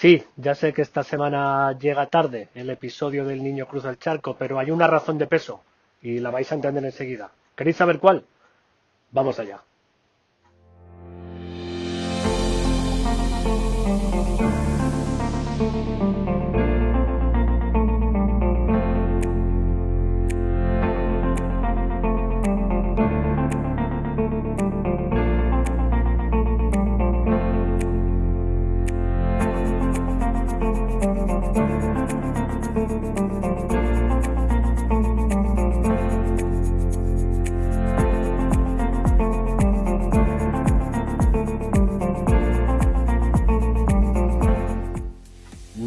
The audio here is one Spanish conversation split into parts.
Sí, ya sé que esta semana llega tarde el episodio del Niño Cruza el Charco, pero hay una razón de peso y la vais a entender enseguida. ¿Queréis saber cuál? Vamos allá.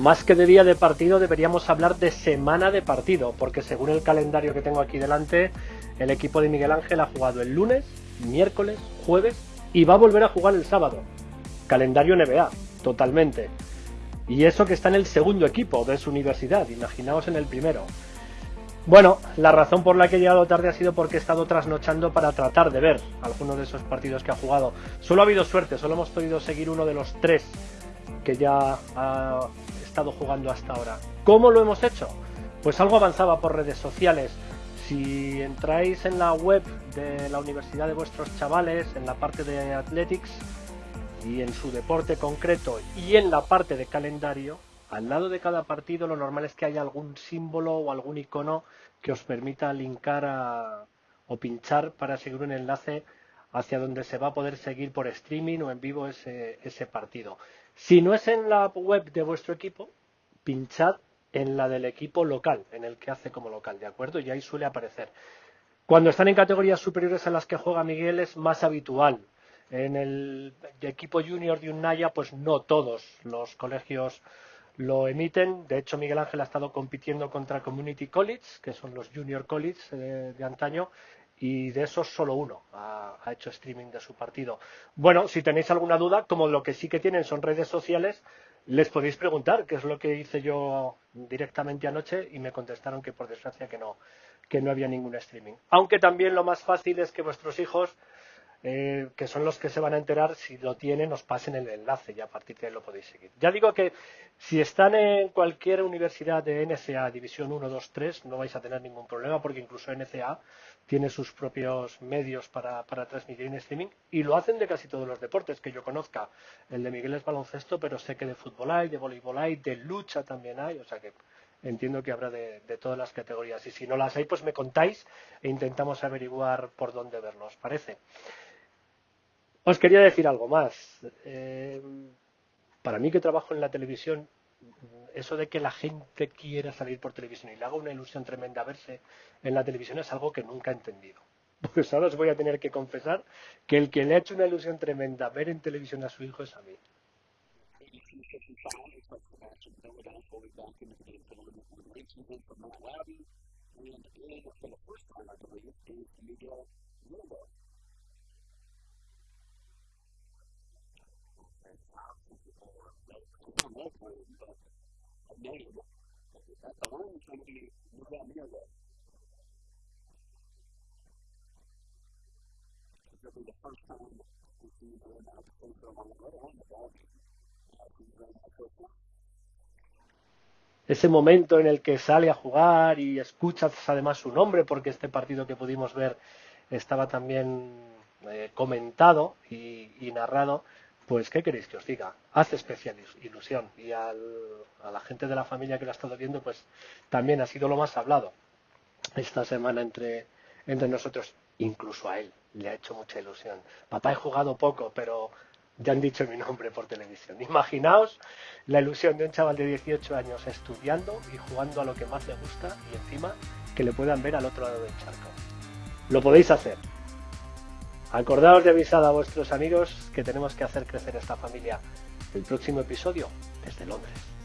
Más que de día de partido deberíamos hablar de semana de partido, porque según el calendario que tengo aquí delante, el equipo de Miguel Ángel ha jugado el lunes, miércoles, jueves y va a volver a jugar el sábado. Calendario NBA, totalmente. Y eso que está en el segundo equipo de su universidad, imaginaos en el primero. Bueno, la razón por la que he llegado tarde ha sido porque he estado trasnochando para tratar de ver algunos de esos partidos que ha jugado. Solo ha habido suerte, solo hemos podido seguir uno de los tres que ya ha estado jugando hasta ahora. ¿Cómo lo hemos hecho? Pues algo avanzaba por redes sociales. Si entráis en la web de la universidad de vuestros chavales, en la parte de Athletics y en su deporte concreto y en la parte de calendario, al lado de cada partido lo normal es que haya algún símbolo o algún icono que os permita linkar o pinchar para seguir un enlace hacia donde se va a poder seguir por streaming o en vivo ese, ese partido. Si no es en la web de vuestro equipo, pinchad en la del equipo local, en el que hace como local, ¿de acuerdo? Y ahí suele aparecer. Cuando están en categorías superiores a las que juega Miguel es más habitual. En el equipo junior de Unaya, pues no todos los colegios lo emiten. De hecho, Miguel Ángel ha estado compitiendo contra Community College, que son los junior college de, de antaño, y de esos solo uno ha, hecho streaming de su partido. Bueno, si tenéis alguna duda, como lo que sí que tienen son redes sociales, les podéis preguntar, que es lo que hice yo directamente anoche y me contestaron que por desgracia que no, que no había ningún streaming. Aunque también lo más fácil es que vuestros hijos, eh, que son los que se van a enterar, si lo tienen, os pasen el enlace y a partir de ahí lo podéis seguir. Ya digo que si están en cualquier universidad de NCA, División 1, 2, 3, no vais a tener ningún problema porque incluso NCA tiene sus propios medios para, transmitir en streaming y lo hacen de casi todos los deportes que yo conozca. El de Miguel es baloncesto, pero sé que de fútbol hay, de voleibol hay, de lucha también hay, o sea que entiendo que habrá de, todas las categorías. Y si no las hay, pues me contáis e intentamos averiguar por dónde verlos, parece. Os quería decir algo más. Eh, para mí que trabajo en la televisión, eso de que la gente quiera salir por televisión y le haga una ilusión tremenda verse en la televisión es algo que nunca he entendido. Pues ahora os voy a tener que confesar que el que le ha hecho una ilusión tremenda ver en televisión a su hijo es a mí. Ese momento en el que sale a jugar y escuchas además su nombre, porque este partido que pudimos ver estaba también eh, comentado y narrado, pues, ¿qué queréis que os diga? Hace especial ilusión. Y a la gente de la familia que lo ha estado viendo, pues también ha sido lo más hablado esta semana entre, entre nosotros. Incluso a él le ha hecho mucha ilusión. Papá, he jugado poco, pero ya han dicho mi nombre por televisión. Imaginaos la ilusión de un chaval de 18 años estudiando y jugando a lo que más le gusta y encima que le puedan ver al otro lado del charco. Lo podéis hacer. Acordaos de avisar a vuestros amigos que tenemos que hacer crecer esta familia. El próximo episodio desde Londres.